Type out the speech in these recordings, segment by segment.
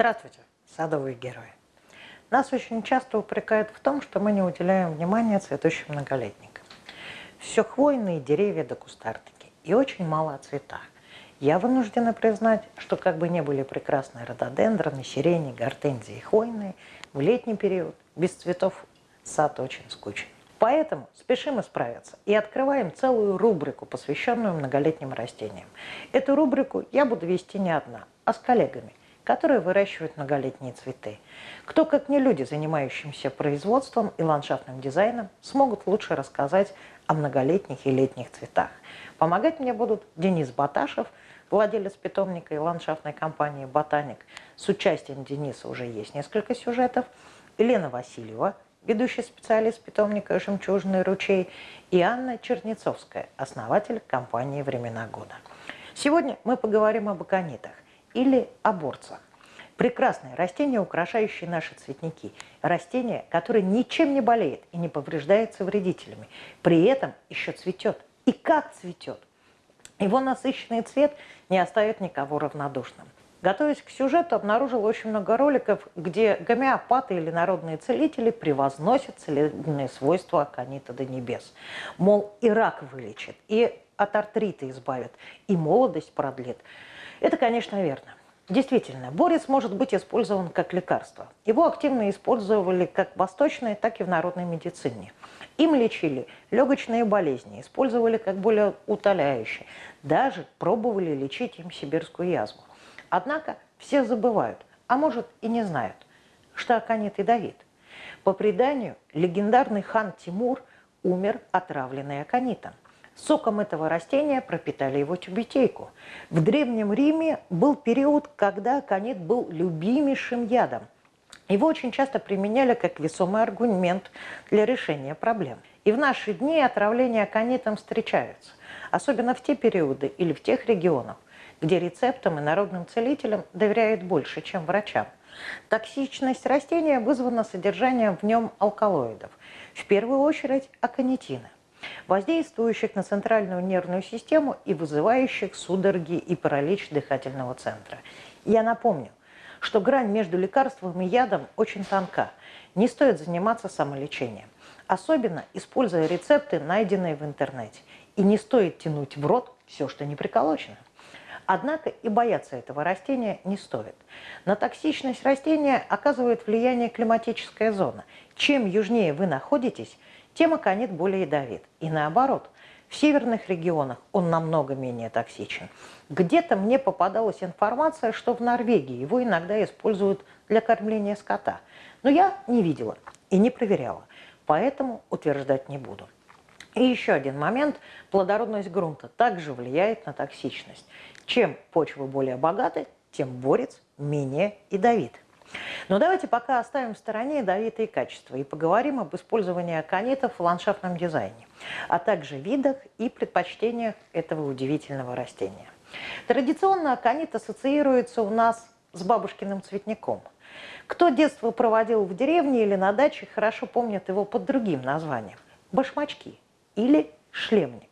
Здравствуйте, садовые герои. Нас очень часто упрекают в том, что мы не уделяем внимания цветущим многолетникам. Все хвойные деревья до кустарники и очень мало о цветах. Я вынуждена признать, что как бы не были прекрасные рододендроны, сирени, гортензии и хвойные, в летний период без цветов сад очень скучен. Поэтому спешим исправиться и открываем целую рубрику, посвященную многолетним растениям. Эту рубрику я буду вести не одна, а с коллегами, которые выращивают многолетние цветы. Кто, как не люди, занимающимся производством и ландшафтным дизайном, смогут лучше рассказать о многолетних и летних цветах. Помогать мне будут Денис Баташев, владелец питомника и ландшафтной компании «Ботаник». С участием Дениса уже есть несколько сюжетов. Елена Васильева – ведущий специалист питомника «Жемчужный ручей», и Анна Чернецовская, основатель компании «Времена года». Сегодня мы поговорим об аконитах или оборцах. Прекрасные растения, украшающие наши цветники. Растение, которое ничем не болеет и не повреждается вредителями. При этом еще цветет. И как цветет! Его насыщенный цвет не оставит никого равнодушным. Готовясь к сюжету, обнаружил очень много роликов, где гомеопаты или народные целители превозносят целебные свойства аконита до небес. Мол, и рак вылечит, и от артрита избавит, и молодость продлит. Это, конечно, верно. Действительно, борец может быть использован как лекарство. Его активно использовали как в восточной, так и в народной медицине. Им лечили легочные болезни, использовали как более утоляющие. Даже пробовали лечить им сибирскую язву. Однако все забывают, а может и не знают, что Аканит ядовит. По преданию, легендарный хан Тимур умер отравленный аконитом. Соком этого растения пропитали его тюбетейку. В Древнем Риме был период, когда аконит был любимейшим ядом. Его очень часто применяли как весомый аргумент для решения проблем. И в наши дни отравления аконитом встречаются, особенно в те периоды или в тех регионах, где рецептам и народным целителям доверяют больше, чем врачам. Токсичность растения вызвана содержанием в нем алкалоидов, в первую очередь аконитина, воздействующих на центральную нервную систему и вызывающих судороги и паралич дыхательного центра. Я напомню, что грань между лекарством и ядом очень тонка. Не стоит заниматься самолечением, особенно используя рецепты, найденные в интернете. И не стоит тянуть в рот все, что не приколочено. Однако и бояться этого растения не стоит. На токсичность растения оказывает влияние климатическая зона. Чем южнее вы находитесь, тем аконит более ядовит. И наоборот, в северных регионах он намного менее токсичен. Где-то мне попадалась информация, что в Норвегии его иногда используют для кормления скота. Но я не видела и не проверяла, поэтому утверждать не буду. И еще один момент. Плодородность грунта также влияет на токсичность. Чем почва более богата, тем борец менее ядовит. Но давайте пока оставим в стороне ядовитые качества и поговорим об использовании аконитов в ландшафтном дизайне, а также видах и предпочтениях этого удивительного растения. Традиционно аконит ассоциируется у нас с бабушкиным цветником. Кто детство проводил в деревне или на даче, хорошо помнит его под другим названием – башмачки или шлемник.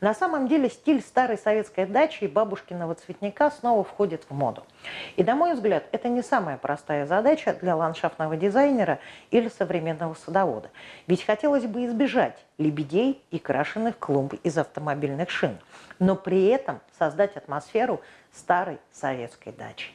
На самом деле стиль старой советской дачи и бабушкиного цветника снова входит в моду. И, на мой взгляд, это не самая простая задача для ландшафтного дизайнера или современного садовода. Ведь хотелось бы избежать лебедей и крашеных клумб из автомобильных шин, но при этом создать атмосферу старой советской дачи.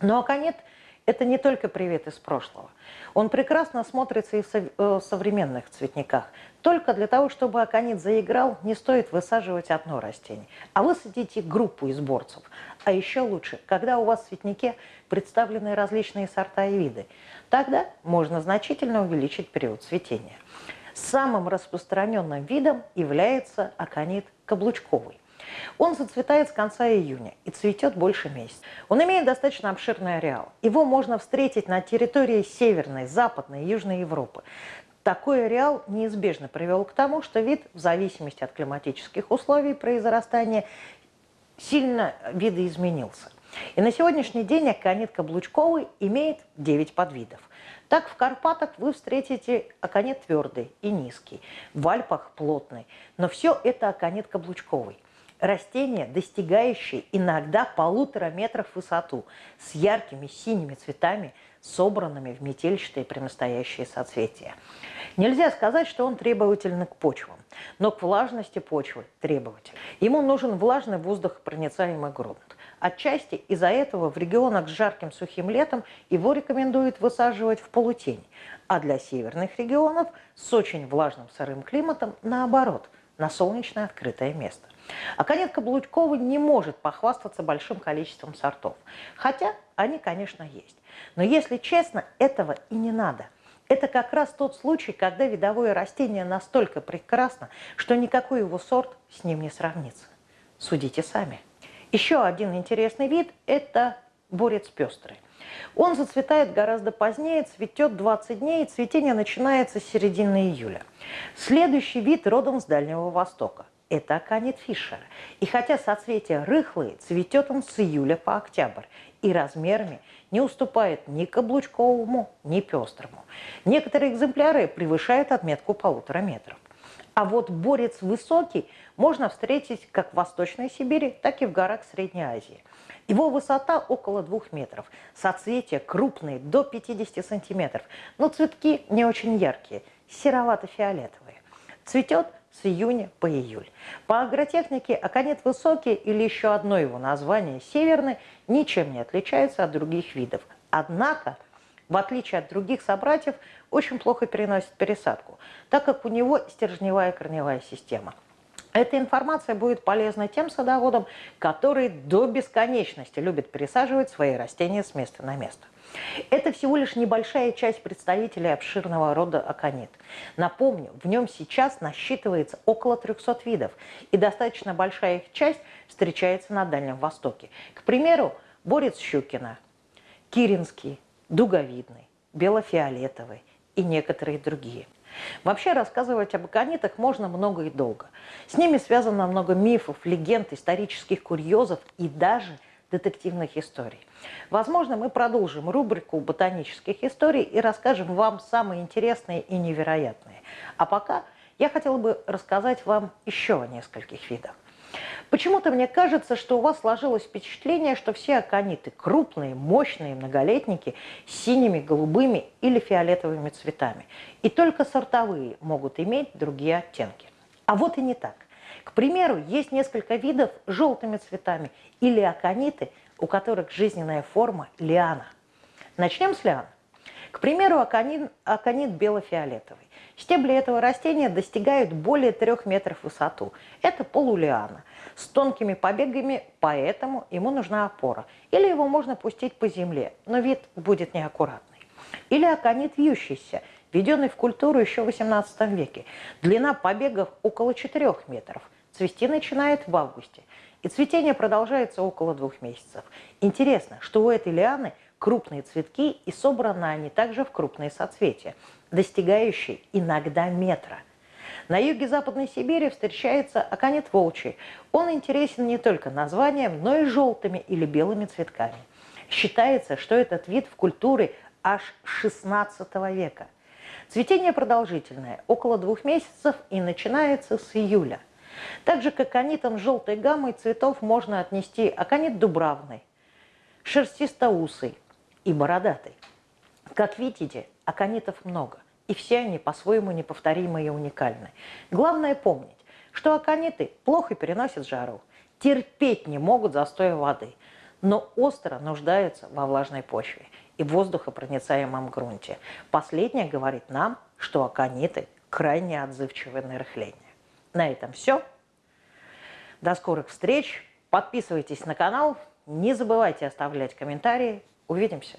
Но аконит – это не только привет из прошлого. Он прекрасно смотрится и в э, современных цветниках. Только для того, чтобы аконит заиграл, не стоит высаживать одно растение, а высадите группу из борцев. А еще лучше, когда у вас в цветнике представлены различные сорта и виды. Тогда можно значительно увеличить период цветения. Самым распространенным видом является аконит каблучковый. Он зацветает с конца июня и цветет больше месяца. Он имеет достаточно обширный ареал. Его можно встретить на территории Северной, Западной и Южной Европы. Такой ареал неизбежно привел к тому, что вид, в зависимости от климатических условий произрастания, сильно видоизменился. И на сегодняшний день аконит каблучковый имеет 9 подвидов. Так в Карпатах вы встретите аконит твердый и низкий, в Альпах плотный, но все это аконит каблучковый. Растения, достигающие иногда полутора метров в высоту, с яркими синими цветами, собранными в метельчатые прямостоящие соцветия. Нельзя сказать, что он требовательный к почвам, но к влажности почвы требователь. Ему нужен влажный воздухопроницаемый грунт. Отчасти из-за этого в регионах с жарким сухим летом его рекомендуют высаживать в полутень, а для северных регионов с очень влажным сырым климатом наоборот, на солнечное открытое место. А конец Каблучкова не может похвастаться большим количеством сортов, хотя они, конечно, есть. Но если честно, этого и не надо. Это как раз тот случай, когда видовое растение настолько прекрасно, что никакой его сорт с ним не сравнится. Судите сами. Еще один интересный вид – это борец пестрый. Он зацветает гораздо позднее, цветет 20 дней, цветение начинается с середины июля. Следующий вид родом с Дальнего Востока. Это аконит Фишера. И хотя соцветия рыхлые, цветет он с июля по октябрь и размерами не уступает ни каблучковому, ни пестрому. Некоторые экземпляры превышают отметку полутора метров. А вот борец высокий можно встретить как в Восточной Сибири, так и в горах Средней Азии. Его высота около двух метров, соцветия крупные, до 50 сантиметров, но цветки не очень яркие, серовато-фиолетовые. Цветет с июня по июль. По агротехнике аконит высокий или еще одно его название северный ничем не отличается от других видов. Однако в отличие от других собратьев, очень плохо переносит пересадку, так как у него стержневая корневая система. Эта информация будет полезна тем садоводам, которые до бесконечности любят пересаживать свои растения с места на место. Это всего лишь небольшая часть представителей обширного рода аконит. Напомню, в нем сейчас насчитывается около 300 видов, и достаточно большая их часть встречается на Дальнем Востоке. К примеру, борец Щукина, Киринский, дуговидный, белофиолетовый и некоторые другие. Вообще рассказывать об аконитах можно много и долго. С ними связано много мифов, легенд, исторических курьезов и даже детективных историй. Возможно, мы продолжим рубрику ботанических историй и расскажем вам самые интересные и невероятные. А пока я хотела бы рассказать вам еще о нескольких видах. Почему-то мне кажется, что у вас сложилось впечатление, что все акониты крупные, мощные, многолетники с синими, голубыми или фиолетовыми цветами. И только сортовые могут иметь другие оттенки. А вот и не так. К примеру, есть несколько видов с желтыми цветами или акониты, у которых жизненная форма лиана. Начнем с лиан. К примеру, аконит, аконит бело-фиолетовый. Стебли этого растения достигают более 3 метров в высоту. Это полулиана с тонкими побегами, поэтому ему нужна опора. Или его можно пустить по земле, но вид будет неаккуратный. Или аконит вьющийся, введенный в культуру еще в 18 веке. Длина побегов около 4 метров. Цвести начинает в августе. И цветение продолжается около двух месяцев. Интересно, что у этой лианы – крупные цветки, и собраны они также в крупные соцветия, достигающие иногда метра. На юге Западной Сибири встречается аконит волчий. Он интересен не только названием, но и желтыми или белыми цветками. Считается, что этот вид в культуре аж XVI века. Цветение продолжительное, около двух месяцев и начинается с июля. Так же, как аконитом желтой гаммой цветов можно отнести аконит дубравный, шерстистоусый, и бородатый. Как видите, аконитов много, и все они по-своему неповторимы и уникальны. Главное помнить, что акониты плохо переносят жару, терпеть не могут застоя воды, но остро нуждаются во влажной почве и воздухопроницаемом грунте. Последнее говорит нам, что акониты крайне отзывчивы на рыхление. На этом все. До скорых встреч. Подписывайтесь на канал. Не забывайте оставлять комментарии. Увидимся!